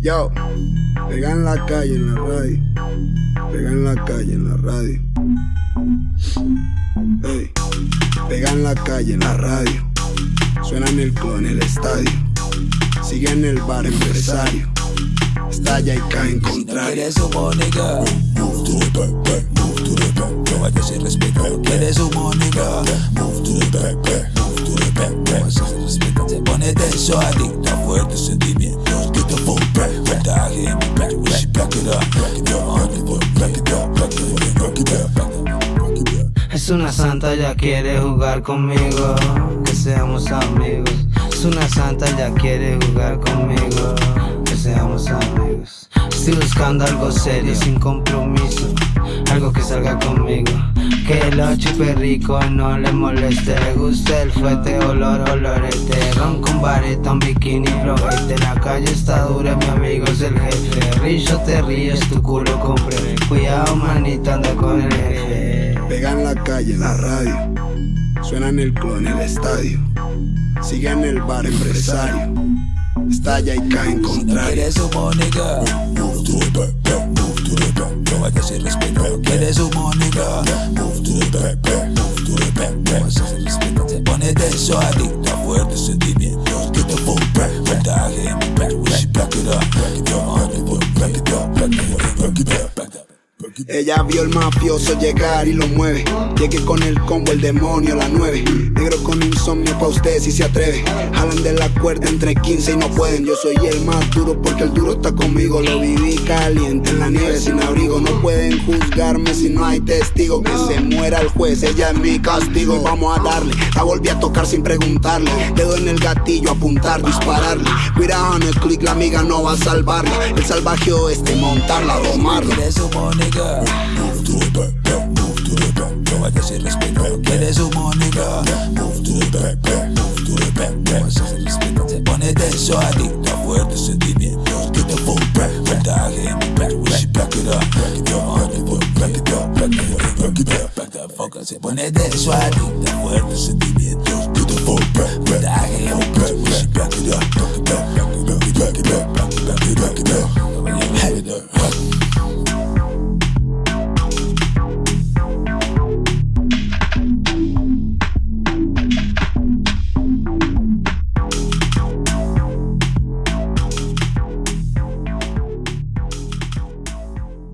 Yo, pega en la calle, en la radio. Pega en la calle, en la radio. Hey, pega en la calle, en la radio. Suena en el club, en el estadio. Sigue en el bar, empresario. Estalla y cae en contrario. Quieres humo, nigga. Move to the back, back, move to the back. No vayas sin respeto. Quieres humo, nigga. Move to the back, back, move to the back, back. No vayas sin respeto. Se pone tenso, adicta, fuertes sentimientos. Es una santa, ya quiere jugar conmigo, que seamos amigos. Es una santa, ya quiere jugar conmigo, que seamos amigos. Estoy buscando algo serio, sin compromiso, algo que salga conmigo. Que lo chupe rico, no le moleste, le guste el fuerte, olor, olorete. Ron vareta, un bikini, flojete. La calle está dura, mi amigo es el jefe. Rillo te ríes, tu culo compre. Cuidado, manita, anda con el jefe. Pega en la calle, en la radio. Suena en el club, en el estadio. Sigue en el bar, empresario. Estalla y cae en contrario. Quieres humo, nigga. Move to the back, back, move to the back. No vayas sin respeto. Quieres humo, nigga. Move to the back, back, move to the back, back. Se pone tenso, sentimientos. Get the full Ella vio el mafioso llegar y lo mueve. Llegué con el combo, el demonio, la nueve. Negro con insomnio pa' usted si se atreve. Jalan de la cuerda entre 15 y no pueden. Yo soy el más duro porque el duro está conmigo. Lo viví caliente en la nieve sin abrigo. No pueden juzgarme si no hay testigo. Que se muera el juez, ella es mi castigo. Vamos a darle. La volví a tocar sin preguntarle. Dedo en el gatillo, apuntar, dispararle. Cuidado en el click, la amiga no va a salvarla. El salvaje oeste, montarla, domarla. Quieres humo, nigga. Move to the back, move to the back. No vayas sin respeto. Quieres humo, nigga. Move to back, back, move to the back, back. Se pone tenso, adicta, fuertes sentimientos. Get the full back, voltaje en mi back. Wish back it up, back it up, back it up, back it up, back it up, back it up, back the fuck up. Se pone tenso, adicta, fuertes sentimientos. Get the full back, back. Back it up, back it up, back it up,